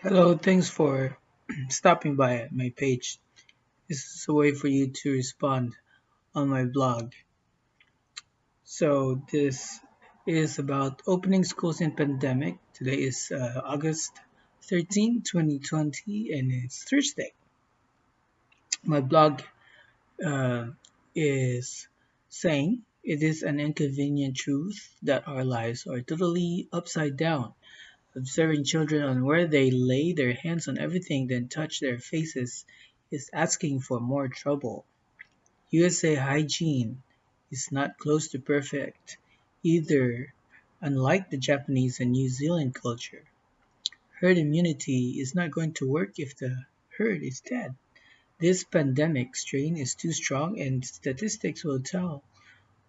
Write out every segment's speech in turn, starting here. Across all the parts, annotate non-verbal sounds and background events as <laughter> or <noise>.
Hello, thanks for <clears throat> stopping by my page. This is a way for you to respond on my blog. So this is about opening schools in pandemic. Today is uh, August 13, 2020, and it's Thursday. My blog uh, is saying it is an inconvenient truth that our lives are totally upside down Observing children on where they lay their hands on everything then touch their faces is asking for more trouble. USA hygiene is not close to perfect either, unlike the Japanese and New Zealand culture. Herd immunity is not going to work if the herd is dead. This pandemic strain is too strong and statistics will tell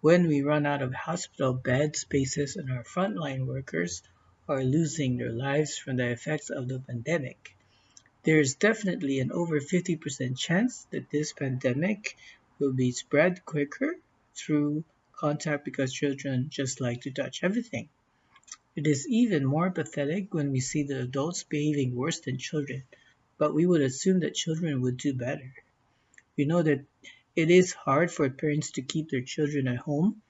when we run out of hospital bed spaces and our frontline workers are losing their lives from the effects of the pandemic. There is definitely an over 50% chance that this pandemic will be spread quicker through contact because children just like to touch everything. It is even more pathetic when we see the adults behaving worse than children, but we would assume that children would do better. We know that it is hard for parents to keep their children at home,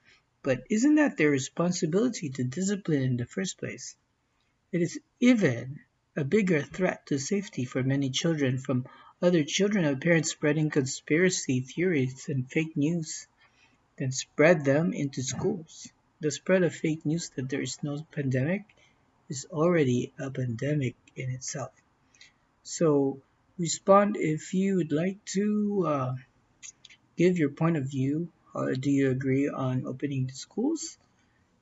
but isn't that their responsibility to discipline in the first place? It is even a bigger threat to safety for many children from other children of parents spreading conspiracy theories and fake news, then spread them into schools. The spread of fake news that there is no pandemic is already a pandemic in itself. So respond if you would like to uh, give your point of view. Uh, do you agree on opening the schools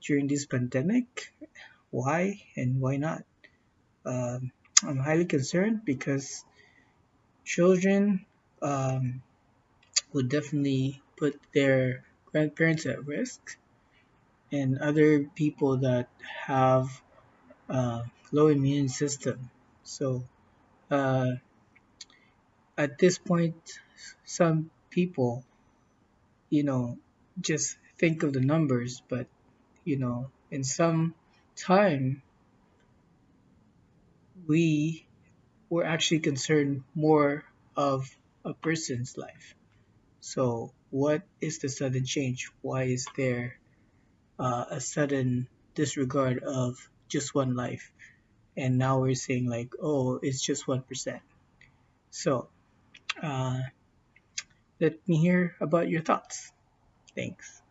during this pandemic? Why and why not? Um, I'm highly concerned because children um, would definitely put their grandparents at risk and other people that have uh, low immune system. So uh, at this point, some people, you know, just think of the numbers, but you know, in some time, we were actually concerned more of a person's life. So, what is the sudden change? Why is there uh, a sudden disregard of just one life? And now we're saying, like, oh, it's just 1%. So, uh, let me hear about your thoughts. Thanks.